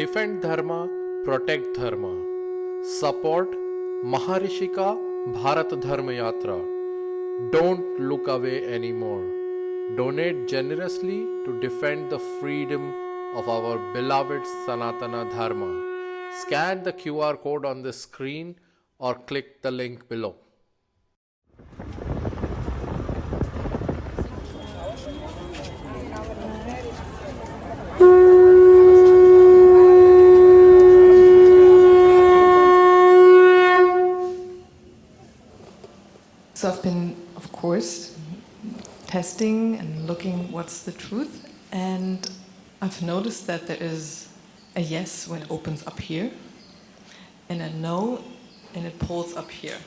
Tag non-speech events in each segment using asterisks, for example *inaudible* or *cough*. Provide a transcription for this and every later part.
Defend Dharma, protect Dharma. Support Maharishika Bharat Dharma Yatra. Don't look away anymore. Donate generously to defend the freedom of our beloved Sanatana Dharma. Scan the QR code on the screen or click the link below. Of course, testing and looking what's the truth, and I've noticed that there is a yes when it opens up here, and a no and it pulls up here.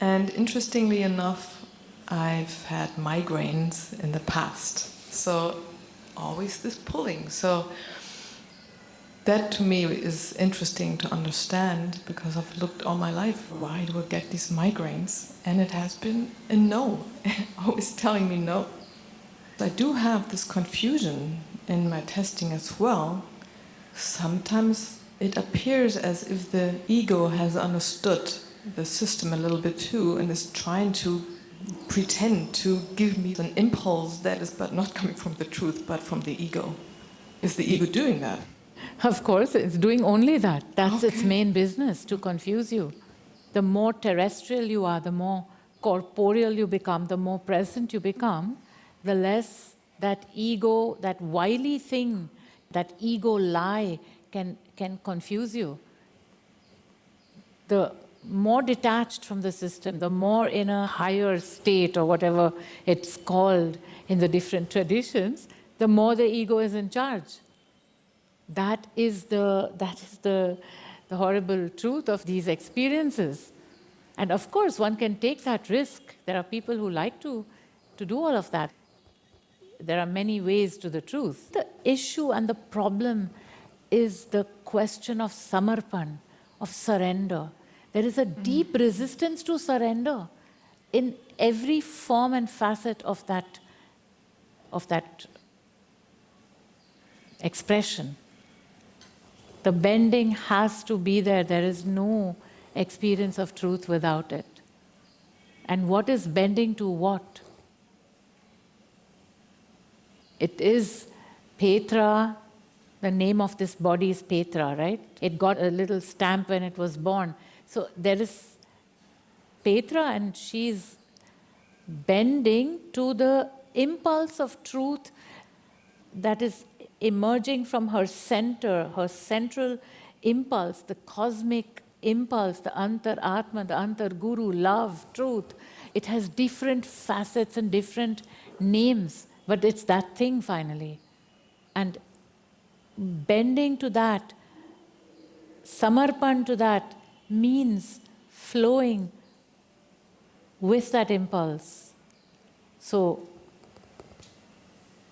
And interestingly enough, I've had migraines in the past, so always this pulling. So that to me is interesting to understand because I've looked all my life, why do I get these migraines? And it has been a no, *laughs* always telling me no. I do have this confusion in my testing as well. Sometimes it appears as if the ego has understood the system a little bit too and is trying to pretend to give me an impulse that is but not coming from the truth but from the ego. Is the ego doing that? Of course, it's doing only that. That's its main business, to confuse you. The more terrestrial you are, the more corporeal you become, the more present you become, the less that ego, that wily thing, that ego lie can, can confuse you. The more detached from the system, the more in a higher state or whatever it's called in the different traditions, the more the ego is in charge. That is the, that is the, the horrible truth of these experiences. And of course, one can take that risk. There are people who like to, to do all of that. There are many ways to the truth. The issue and the problem is the question of samarpan, of surrender. There is a mm-hmm. deep resistance to surrender in every form and facet of that, of that expression. The bending has to be there. There is no experience of truth without it. And what is bending to what? It is Petra, the name of this body is Petra, right? It got a little stamp when it was born. So there is Petra and she's bending to the impulse of truth that is emerging from her center, her central impulse, the cosmic impulse, the antar-atma, the antar-guru, love, truth. It has different facets and different names, but it's that thing finally. And bending to that, samarpan to that, means flowing with that impulse. So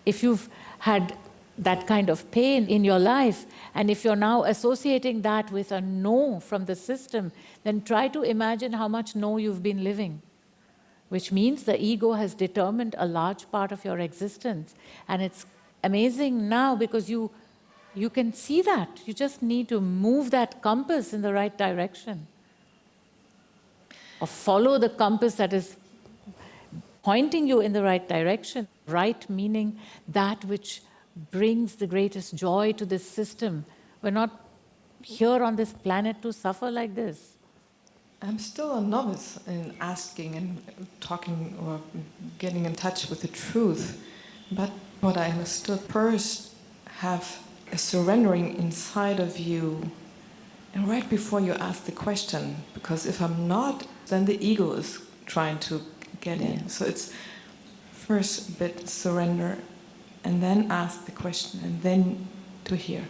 if you've had that kind of pain in your life, and if you're now associating that with a no from the system, then try to imagine how much no you've been living, which means the ego has determined a large part of your existence. And it's amazing now because you, you can see that. You just need to move that compass in the right direction. Or follow the compass that is pointing you in the right direction. Right meaning that which brings the greatest joy to this system. We're not here on this planet to suffer like this. I'm still a novice in asking and talking or getting in touch with the truth. But what I understood first, have a surrendering inside of you. And right before you ask the question, because if I'm not, then the ego is trying to get in. So it's first bit surrender and then ask the question and then to hear.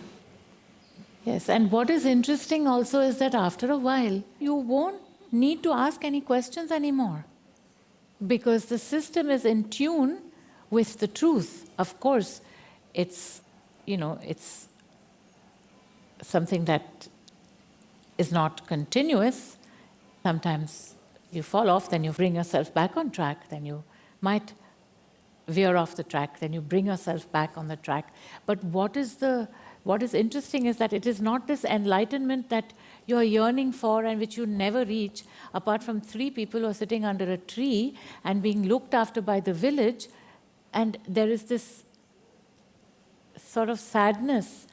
Yes, and what is interesting also is that after a while, you won't need to ask any questions anymore because the system is in tune with the truth. Of course, it's, you know, it's something that is not continuous. Sometimes you fall off, then you bring yourself back on track, then you might veer off the track, then you bring yourself back on the track. But what is the, what is interesting is that it is not this enlightenment that you're yearning for and which you never reach, apart from three people who are sitting under a tree and being looked after by the village. And there is this sort of sadness.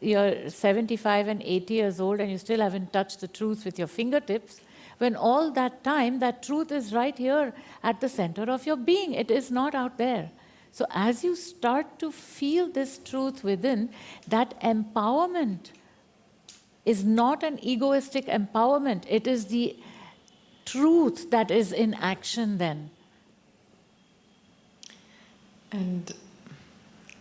You're 75 and 80 years old and you still haven't touched the truth with your fingertips, when all that time, that truth is right here at the center of your being. It is not out there. So as you start to feel this truth within, that empowerment is not an egoistic empowerment. It is the truth that is in action then. And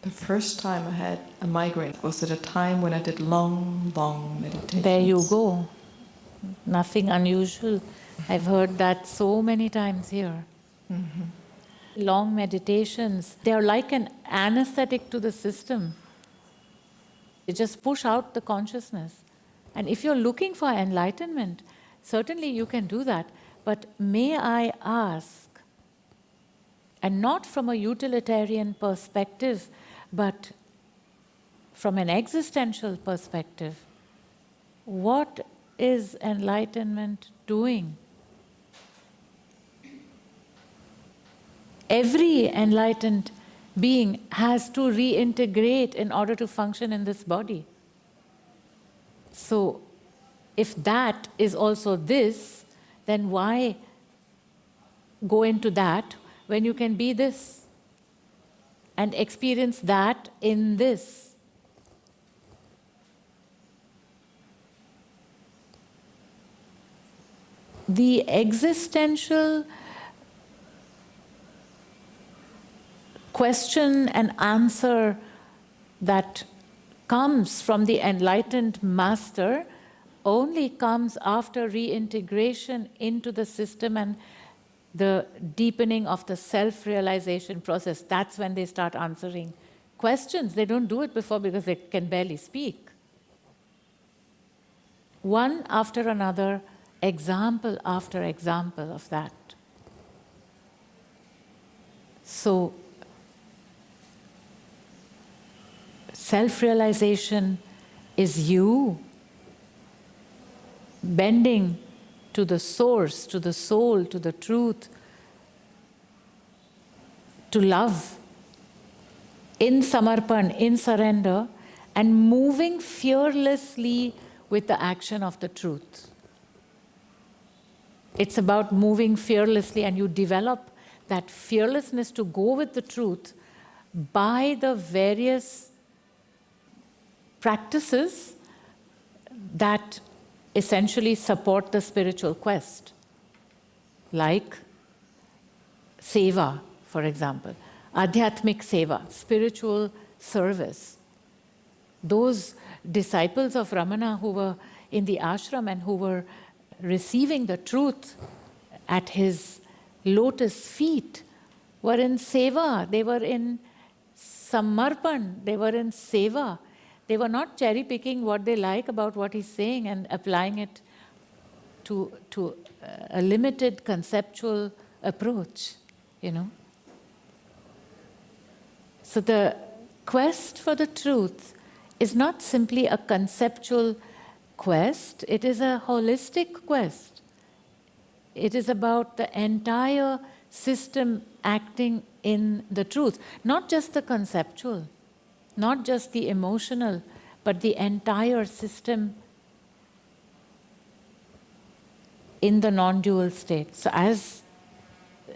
the first time I had a migraine was at a time when I did long, long meditation. There you go. Nothing unusual. I've heard that so many times here. Mm-hmm. Long meditations, they're like an anesthetic to the system. They just push out the consciousness. And if you're looking for enlightenment, certainly you can do that. But may I ask, and not from a utilitarian perspective, but from an existential perspective, what is enlightenment doing? Every enlightened being has to reintegrate in order to function in this body. So, if that is also this, then why go into that when you can be this and experience that in this? The existential question and answer that comes from the enlightened master only comes after reintegration into the system and the deepening of the self-realization process. That's when they start answering questions. They don't do it before because they can barely speak. One after another, example after example of that. So, self realization is you bending to the source, to the soul, to the truth, to love in samarpan, in surrender, and moving fearlessly with the action of the truth. It's about moving fearlessly, and you develop that fearlessness to go with the truth by the various practices that essentially support the spiritual quest, like seva, for example, adhyatmik seva, spiritual service. Those disciples of Ramana who were in the ashram and who were receiving the truth at his lotus feet were in seva, they were in samarpan, they were in seva. They were not cherry picking what they like about what he's saying and applying it to, to uh, a limited conceptual approach, you know. So the quest for the truth is not simply a conceptual quest, it is a holistic quest. It is about the entire system acting in the truth, not just the conceptual, not just the emotional, but the entire system in the non dual state. So, as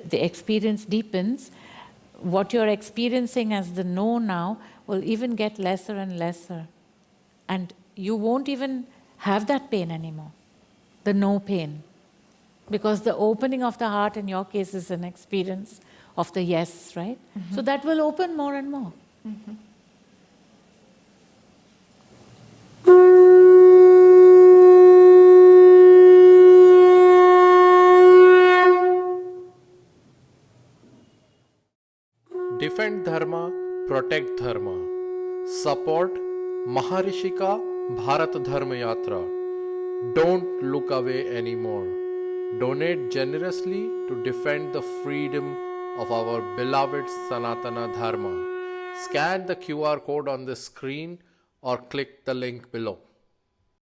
the experience deepens, what you're experiencing as the no now will even get lesser and lesser. And you won't even have that pain anymore, the no pain. Because the opening of the heart in your case is an experience of the yes, right? Mm-hmm. So that will open more and more. Mm-hmm. Defend Dharma, protect Dharma. Support Maharishika Bharat Dharma Yatra. Don't look away anymore. Donate generously to defend the freedom of our beloved Sanatana Dharma. Scan the QR code on the screen or click the link below.